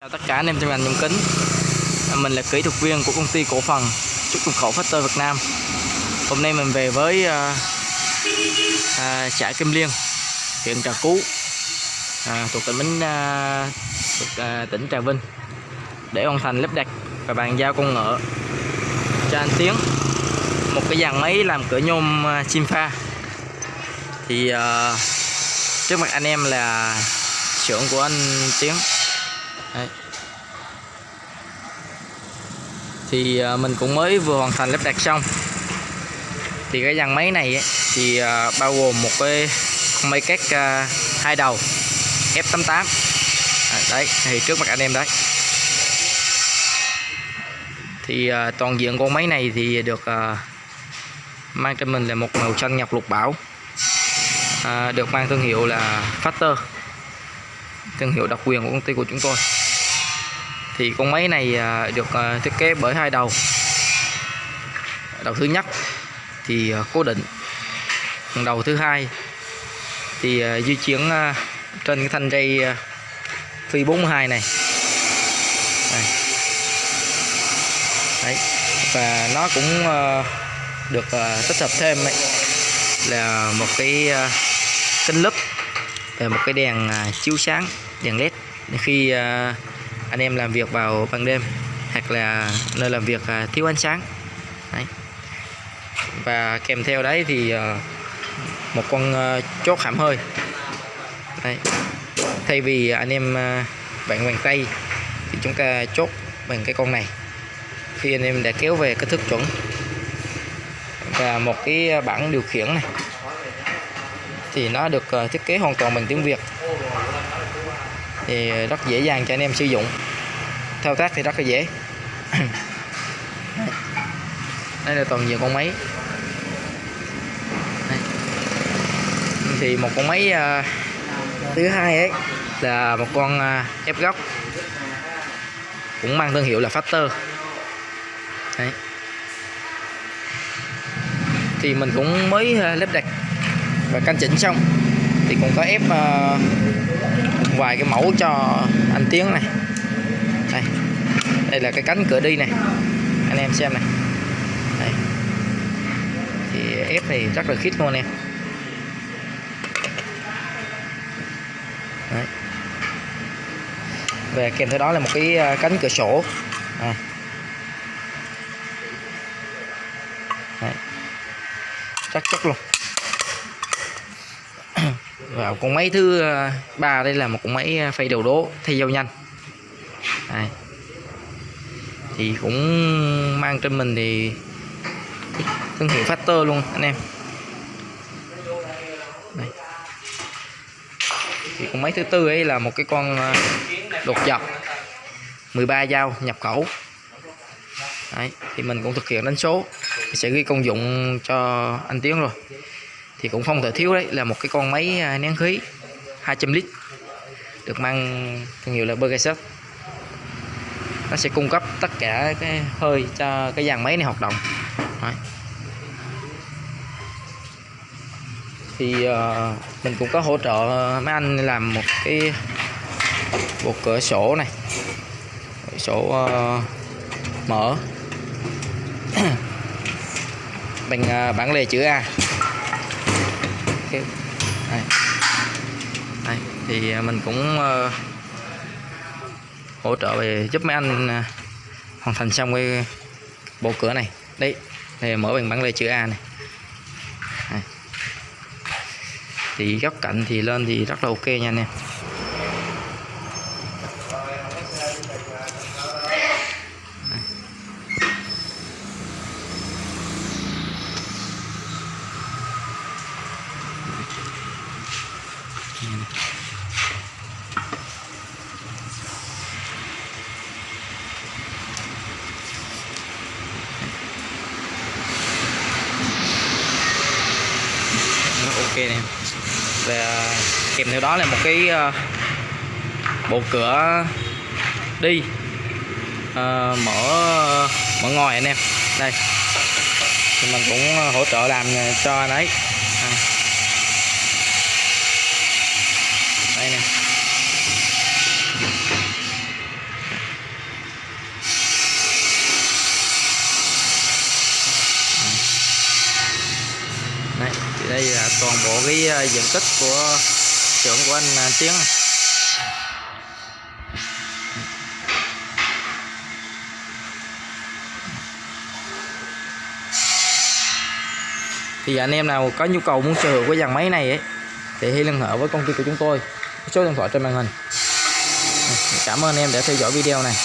Chào tất cả anh em trong ngành nhôm kính. Mình là kỹ thuật viên của công ty cổ phần xuất nhập khẩu Factor Việt Nam. Hôm nay mình về với à, à, xã Kim Liên huyện Trà Cú à, thuộc tỉnh Bến à, thuộc à, tỉnh Trà Vinh để hoàn thành lắp đặt và bàn giao công nghệ cho anh Tiến. Một cái dàn máy làm cửa nhôm à, chim pha. Thì à, trước mặt anh em là xưởng của anh Tiến. Đấy. thì à, mình cũng mới vừa hoàn thành lắp đặt xong. Thì cái dàn máy này ấy, thì à, bao gồm một cái máy cắt à, hai đầu F88 đấy thì trước mặt anh em đấy. Thì toàn diện con máy này thì được mang cho mình là một màu xanh ngọc lục bảo. À, được mang thương hiệu là Factor thương hiệu độc quyền của công ty của chúng tôi thì con máy này à, được à, thiết kế bởi hai đầu đầu thứ nhất thì à, cố định còn đầu thứ hai thì di chuyển trên cái thanh dây phi 42 này Đây. Đấy. và nó cũng được tích hợp thêm ấy, là một cái kính lúp và một cái đèn chiếu sáng đèn led khi anh em làm việc vào ban đêm, hoặc là nơi làm việc à, thiếu ánh sáng. Đấy. và kèm theo đấy thì à, một con à, chốt hãm hơi. Đấy. thay vì anh em bạn bàn tay thì chúng ta chốt bằng cái con này. Khi anh em đã kéo về kích thước chuẩn. Và một cái bảng điều khiển này thì nó được thiết kế hoàn toàn bằng tiếng Việt thì rất dễ dàng cho anh em sử dụng. Thao tác thì rất là dễ. Đây là toàn diện con máy. Đây. thì một con máy uh, thứ hai ấy là một con uh, ép góc. Cũng mang thương hiệu là Factor. Đấy. thì mình cũng mới uh, lắp đặt và căn chỉnh xong thì cũng có ép uh, vài cái mẫu cho anh Tiến này đây đây là cái cánh cửa đi này anh em xem này đây. thì ép thì rất là khít luôn em Đấy. và kèm theo đó là một cái ờ, cánh cửa sổ à. Đấy. chắc chắc luôn và con máy thứ ờ, ba đây là một con máy ờ, phay đầu đố thay dao nhanh đây. thì cũng mang trên mình thì thương hiệu Factor luôn anh em đây. thì con máy thứ tư ấy là một cái con ờ, đột dọc 13 dao nhập khẩu Đấy, thì mình cũng thực hiện đánh số sẽ ghi công dụng cho anh Tiến rồi thì cũng không thể thiếu đấy là một cái con máy à, nén khí 200 lít được mang thương hiệu là Bergeset nó sẽ cung cấp tất cả cái hơi cho cái dàn máy này hoạt động. Đấy. thì uh, mình cũng có hỗ trợ mấy anh làm một cái bộ cửa sổ này. Sổ uh, mở. Bằng uh, bản lề chữ A. Đây. Đây. thì à, mình cũng uh, hỗ trợ về giúp mấy anh uh, hoàn thành xong cái bộ cửa này đấy thì mở bằng bản lề chữ A này Đây. thì góc cạnh thì lên thì rất là ok nha anh em ok nè. Và kèm theo đó là một cái ờ, bộ cửa đi. À, mở mở ngoài anh em. Đây. Thì mình cũng hỗ trợ làm cho anh ấy. À. đây nè. Đây là toàn bộ cái ờ, diện tích của xưởng của anh à, Tiến. Thì anh em nào có nhu cầu muốn sở hữu cái dàn máy này ấy, thì hãy liên hệ với công ty của chúng tôi. Số điện thoại trên màn hình. Cảm ơn em đã theo dõi video này.